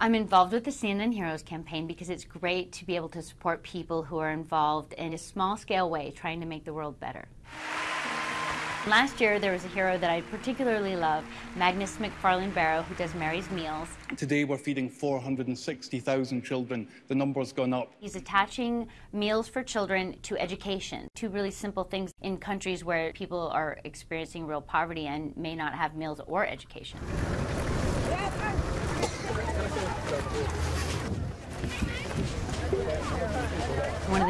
I'm involved with the CNN Heroes campaign because it's great to be able to support people who are involved in a small scale way trying to make the world better. Last year, there was a hero that I particularly love, Magnus MacFarlane Barrow, who does Mary's Meals. Today, we're feeding 460,000 children. The number's gone up. He's attaching meals for children to education, two really simple things in countries where people are experiencing real poverty and may not have meals or education.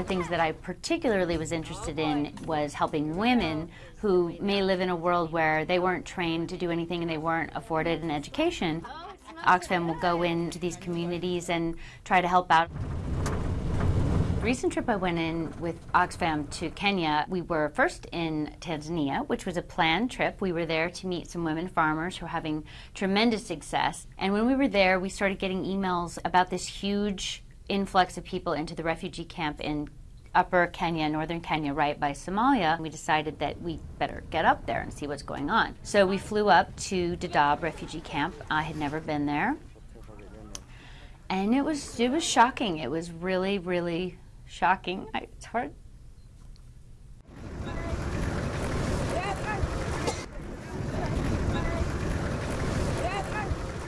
The things that I particularly was interested in was helping women who may live in a world where they weren't trained to do anything and they weren't afforded an education. Oxfam will go into these communities and try to help out. Recent trip I went in with Oxfam to Kenya, we were first in Tanzania, which was a planned trip. We were there to meet some women farmers who are having tremendous success. And when we were there, we started getting emails about this huge influx of people into the refugee camp in upper Kenya, northern Kenya, right by Somalia, we decided that we better get up there and see what's going on. So we flew up to Dadaab refugee camp. I had never been there. And it was it was shocking. It was really, really shocking. I, it's hard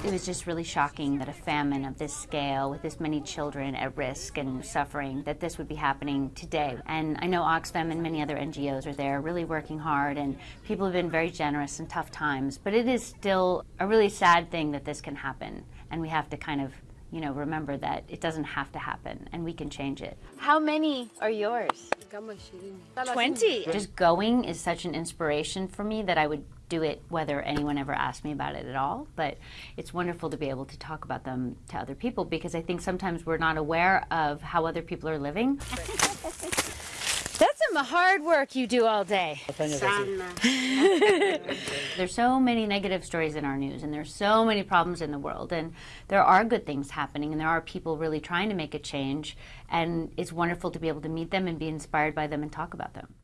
it was just really shocking that a famine of this scale, with this many children at risk and suffering, that this would be happening today. And I know Oxfam and many other NGOs are there really working hard, and people have been very generous in tough times. But it is still a really sad thing that this can happen, and we have to kind of you know, remember that it doesn't have to happen and we can change it. How many are yours? 20. Just going is such an inspiration for me that I would do it whether anyone ever asked me about it at all. But it's wonderful to be able to talk about them to other people because I think sometimes we're not aware of how other people are living. That's some hard work you do all day. there's so many negative stories in our news, and there's so many problems in the world, and there are good things happening, and there are people really trying to make a change, and it's wonderful to be able to meet them and be inspired by them and talk about them.